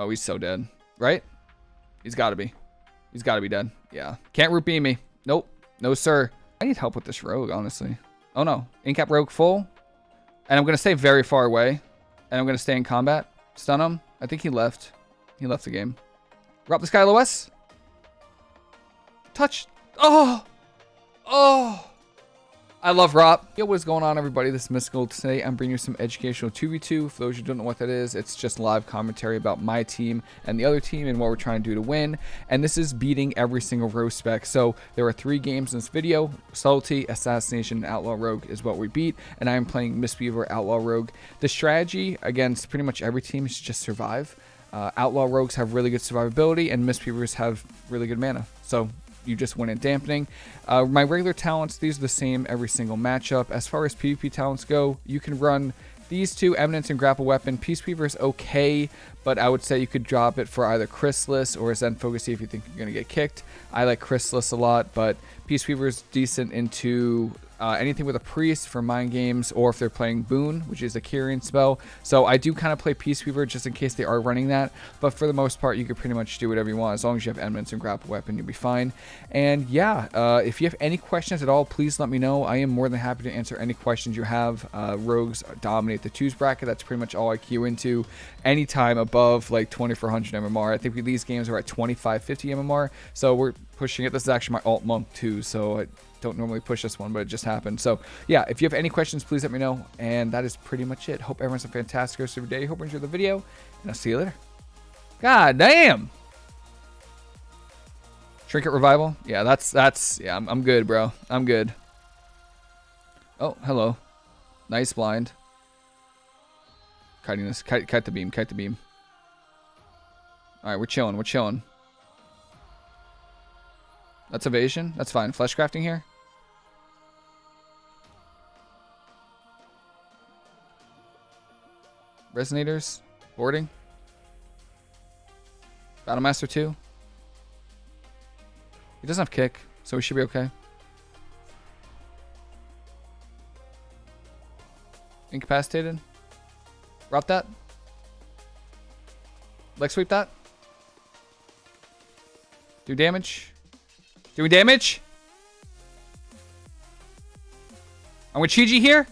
Oh, he's so dead. Right? He's got to be. He's got to be dead. Yeah. Can't root beam me. Nope. No, sir. I need help with this rogue, honestly. Oh, no. Incap rogue full. And I'm going to stay very far away. And I'm going to stay in combat. Stun him. I think he left. He left the game. Drop this guy LOS. Touch. Oh. Oh. I love RoP. Yo, what's going on, everybody? This is Mystical. Today, I'm bringing you some educational 2v2. For those who don't know what that is, it's just live commentary about my team and the other team and what we're trying to do to win. And this is beating every single rogue spec. So there are three games in this video. Subtlety, Assassination, Outlaw Rogue is what we beat. And I am playing Mistweaver, Outlaw Rogue. The strategy against pretty much every team is just survive. Uh, Outlaw Rogues have really good survivability, and Mistweavers have really good mana. So you just win at dampening. Uh, my regular talents, these are the same every single matchup. As far as PvP talents go, you can run these two, Eminence and Grapple Weapon. Peace Weaver is okay, but I would say you could drop it for either Chrysalis or Zen Focus if you think you're going to get kicked. I like Chrysalis a lot, but Peace Weaver is decent into uh, anything with a priest for mind games, or if they're playing Boon, which is a Kyrian spell. So I do kind of play Peace Weaver just in case they are running that. But for the most part, you can pretty much do whatever you want. As long as you have Eminence and Grapple Weapon, you'll be fine. And yeah, uh, if you have any questions at all, please let me know. I am more than happy to answer any questions you have. Uh, rogues dominate the twos bracket. That's pretty much all I queue into. Anytime above like 2400 MMR. I think these games are at 2550 MMR. So we're pushing it. This is actually my alt monk too. So I don't normally push this one, but it just happened. So yeah, if you have any questions, please let me know. And that is pretty much it. Hope everyone's a fantastic rest of your day. Hope you enjoy the video, and I'll see you later. God damn. Trinket revival. Yeah, that's that's yeah. I'm, I'm good, bro. I'm good. Oh, hello. Nice blind. Kiting this. Kite, kite the beam. Kite the beam. All right, we're chilling. We're chilling. That's evasion. That's fine. Flesh crafting here. Resonators. Boarding. Battlemaster 2. He doesn't have kick, so we should be okay. Incapacitated. Drop that. Leg sweep that. Do damage. Doing damage. I'm with Chiji here.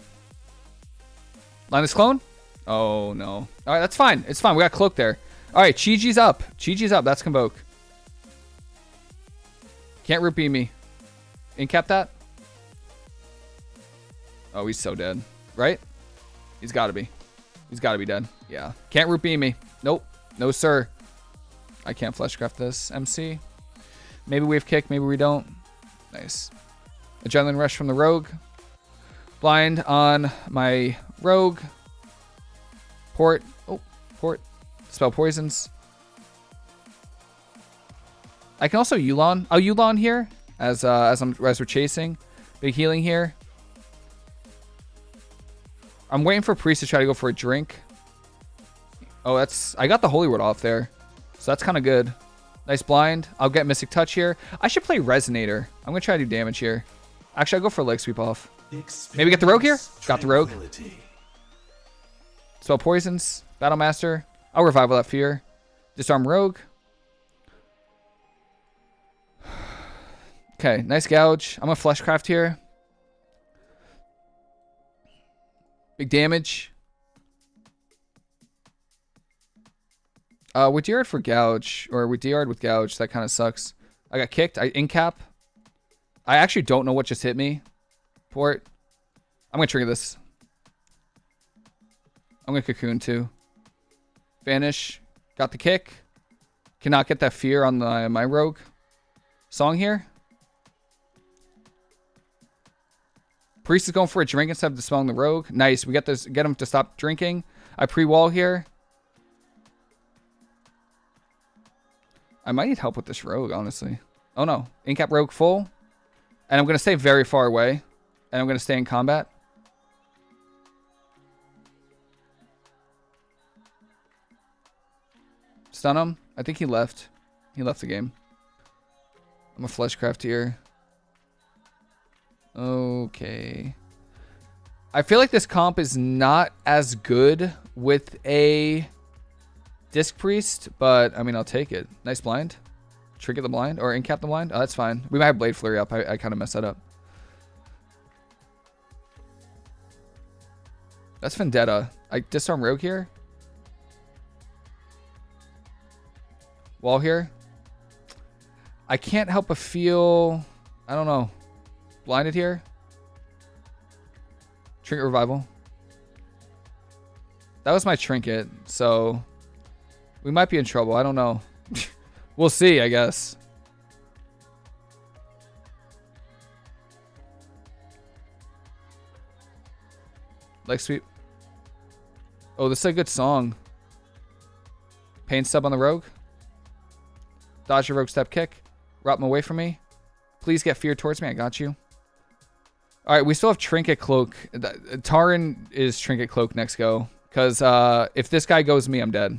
Linus clone. Oh, no. All right, that's fine. It's fine. We got cloak there. All right, Chi-Ji's up. Chi-Ji's up. That's Convoke. Can't root beam me. Incap that. Oh, he's so dead. Right? He's got to be. He's got to be dead. Yeah. Can't root beam me. Nope. No, sir. I can't fleshcraft this. MC. Maybe we have kick. Maybe we don't. Nice. Adrenaline rush from the rogue. Blind on my rogue. Port. Oh, port. Spell poisons. I can also Yulon. I'll Yulon here as uh, as I'm as we're chasing. Big healing here. I'm waiting for Priest to try to go for a drink. Oh, that's I got the Holy Word off there, so that's kind of good. Nice blind. I'll get Mystic Touch here. I should play Resonator. I'm gonna try to do damage here. Actually, I'll go for leg sweep off. Maybe get the Rogue here. Got the Rogue. Spell poisons. Battlemaster. I'll revival that fear. Disarm rogue. Okay, nice gouge. I'm a fleshcraft here. Big damage. Uh, with Deard for gouge, or with Deard with gouge, that kind of sucks. I got kicked. I incap. I actually don't know what just hit me. Port. I'm gonna trigger this. I'm going to Cocoon too. Vanish. Got the kick. Cannot get that fear on the, my rogue. Song here. Priest is going for a drink instead of dispelling the rogue. Nice. We get this. Get him to stop drinking. I pre-wall here. I might need help with this rogue, honestly. Oh no. Incap rogue full. And I'm going to stay very far away. And I'm going to stay in combat. Stun him. I think he left. He left the game. I'm a fleshcraft here. Okay. I feel like this comp is not as good with a Disc Priest, but I mean, I'll take it. Nice blind. Trinket the blind or incap the blind. Oh, that's fine. We might have Blade Flurry up. I, I kind of messed that up. That's Vendetta. I disarm Rogue here. Wall here. I can't help but feel, I don't know, blinded here. Trinket Revival. That was my trinket, so we might be in trouble. I don't know. we'll see, I guess. Leg sweep. Oh, this is a good song. Pain step on the rogue. Dodge your rogue step kick. Rob him away from me. Please get fear towards me. I got you. All right, we still have Trinket Cloak. Taran is Trinket Cloak next go. Because uh, if this guy goes me, I'm dead.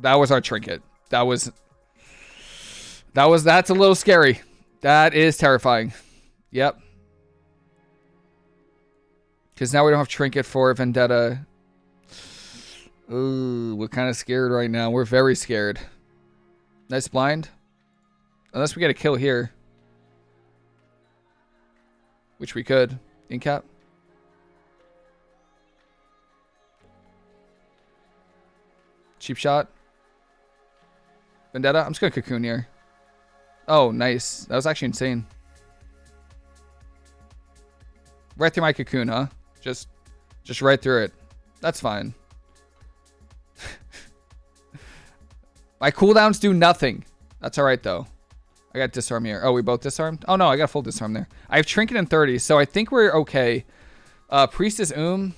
That was our Trinket. That was... That was... That's a little scary. That is terrifying. Yep. Because now we don't have Trinket for Vendetta. Ooh, we're kind of scared right now. We're very scared. Nice blind. Unless we get a kill here. Which we could. In cap. Cheap shot. Vendetta. I'm just going to cocoon here. Oh, nice. That was actually insane. Right through my cocoon, huh? Just, just right through it. That's fine. my cooldowns do nothing. That's all right, though. I got disarm here. Oh, we both disarmed? Oh, no, I got full disarm there. I have Trinket and 30, so I think we're okay. Uh, Priestess Um.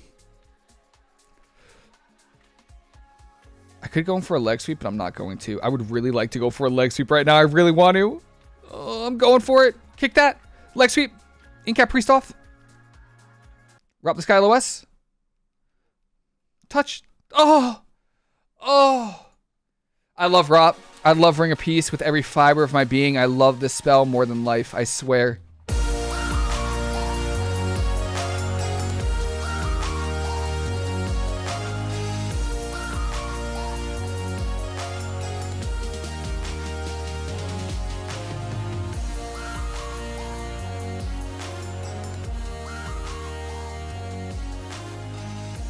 I could go in for a leg sweep, but I'm not going to. I would really like to go for a leg sweep right now. I really want to. Oh, I'm going for it. Kick that. Leg sweep. Incap Priest off. Rob the Sky LOS. Touch. Oh. Oh. I love RoP. I love Ring of Peace with every fiber of my being. I love this spell more than life. I swear.